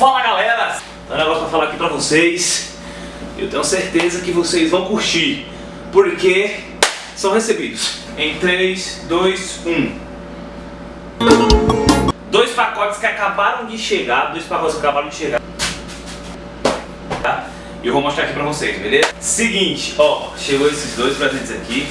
Fala galera! Tem um negócio pra falar aqui pra vocês. Eu tenho certeza que vocês vão curtir. Porque são recebidos em 3, 2, 1. Dois pacotes que acabaram de chegar. Dois pacotes que acabaram de chegar. Tá? E eu vou mostrar aqui pra vocês, beleza? Seguinte, ó, chegou esses dois presentes aqui.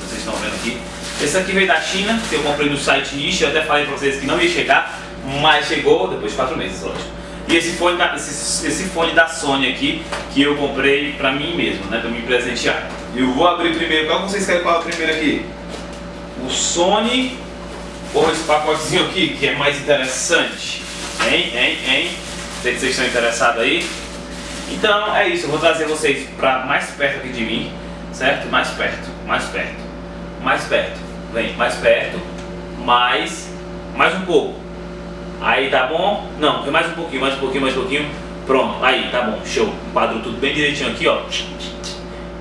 Vocês estão vendo aqui. Esse aqui veio da China, que eu comprei no site Niche. Eu até falei pra vocês que não ia chegar, mas chegou depois de 4 meses, lógico. E esse fone, da, esse, esse fone da Sony aqui, que eu comprei pra mim mesmo, né? Pra me presentear. Eu vou abrir primeiro. Qual vocês querem o primeiro aqui? O Sony ou esse pacotezinho aqui, que é mais interessante? Hein, hein, hein? Sei que vocês estão interessados aí. Então é isso, eu vou trazer vocês para mais perto aqui de mim, certo? Mais perto, mais perto, mais perto. Vem, mais perto, mais, mais um pouco. Aí tá bom? Não, mais um pouquinho, mais um pouquinho, mais um pouquinho. Pronto, aí tá bom, show. Quadro tudo bem direitinho aqui, ó.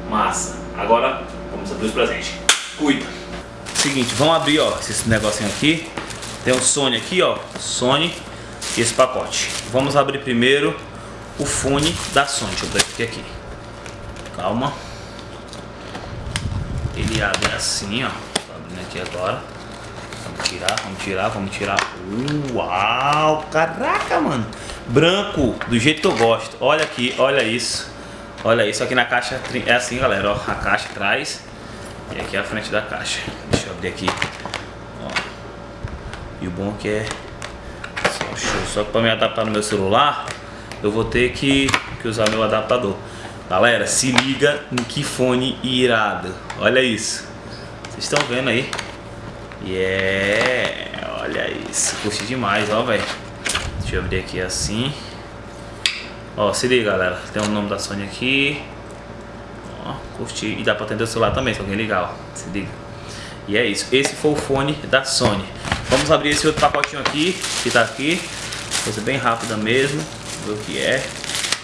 Massa. Agora vamos abrir os presentes. Cuida. Seguinte, vamos abrir, ó, esse negocinho aqui. Tem o Sony aqui, ó, Sony e esse pacote. Vamos abrir primeiro o fone da Sony. Deixa eu ver aqui. Calma. Ele abre assim, ó. Tô abrindo aqui agora. Vamos tirar, vamos tirar, vamos tirar. Uau! Caraca, mano! Branco, do jeito que eu gosto. Olha aqui, olha isso. Olha isso, aqui na caixa é assim, galera. Ó, a caixa atrás e aqui a frente da caixa. Deixa eu abrir aqui. Ó. E o bom é que é só. Só que pra me adaptar no meu celular, eu vou ter que, que usar meu adaptador. Galera, se liga em que fone irado. Olha isso. Vocês estão vendo aí? Yeah, olha isso. Curti demais, ó, velho. Deixa eu abrir aqui assim. Ó, se liga, galera. Tem o nome da Sony aqui. Ó, curti. E dá pra atender o celular também, se alguém ligar, ó. Se liga. E é isso. Esse foi o fone da Sony. Vamos abrir esse outro pacotinho aqui, que tá aqui. Coisa bem rápida mesmo ver o que é.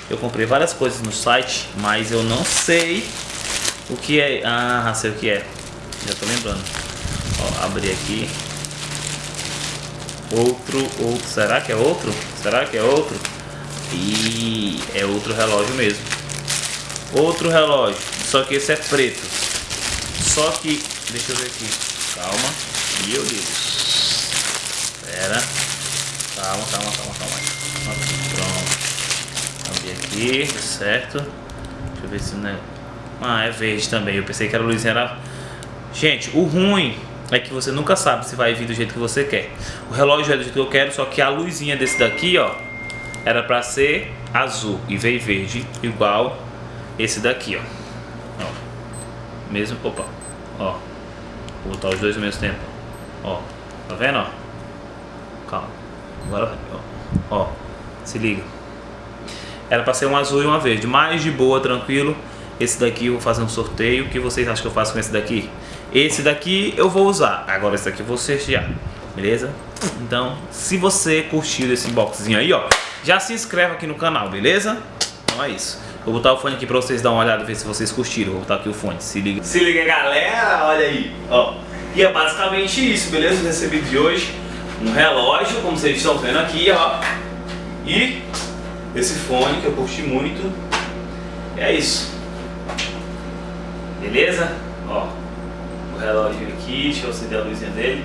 Eu comprei várias coisas no site, mas eu não sei o que é. Ah, sei o que é. Já tô lembrando. Ó, abri aqui. Outro, outro. Será que é outro? Será que é outro? E é outro relógio mesmo. Outro relógio. Só que esse é preto. Só que. Deixa eu ver aqui. Calma. Meu Deus. Espera. Calma, calma, calma, calma. Pronto. Abri aqui, certo. Deixa eu ver se não é... Ah, é verde também. Eu pensei que era luzinha era... Gente, o ruim é que você nunca sabe se vai vir do jeito que você quer. O relógio é do jeito que eu quero, só que a luzinha desse daqui, ó, era pra ser azul e veio verde, igual esse daqui, ó. ó. Mesmo, opa, ó. Vou botar os dois ao mesmo tempo. Ó, tá vendo, ó? Calma. Agora, ó. Ó. Se liga. Era para ser um azul e uma verde. Mais de boa, tranquilo. Esse daqui eu vou fazer um sorteio. O que vocês acham que eu faço com esse daqui? Esse daqui eu vou usar. Agora esse daqui eu vou sortear. Beleza? Então, se você curtiu esse boxzinho aí, ó. Já se inscreve aqui no canal, beleza? Então é isso. Vou botar o fone aqui pra vocês dar uma olhada, ver se vocês curtiram. Vou botar aqui o fone, se liga. Se liga, galera, olha aí, ó. E é basicamente isso, beleza? Recebi de hoje um relógio, como vocês estão vendo aqui, ó. E esse fone que eu curti muito. É isso. Beleza? Ó, o relógio aqui, deixa eu acender a luzinha dele.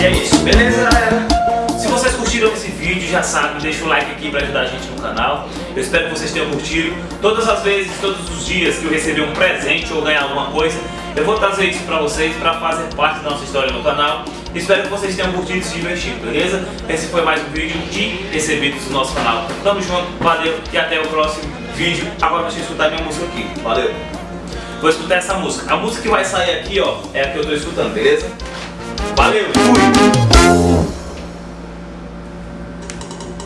E é isso, beleza galera? Se vocês curtiram esse vídeo, já sabe, deixa o like aqui para ajudar a gente no canal. Eu espero que vocês tenham curtido. Todas as vezes, todos os dias que eu receber um presente ou ganhar alguma coisa, eu vou trazer isso pra vocês, pra fazer parte da nossa história no canal. Espero que vocês tenham curtido e se divertido, beleza? Esse foi mais um vídeo de recebidos do nosso canal. Tamo junto, valeu e até o próximo vídeo. Agora deixa eu escutar minha música aqui, valeu? Vou escutar essa música. A música que vai sair aqui, ó, é a que eu tô escutando, beleza? Valeu, fui!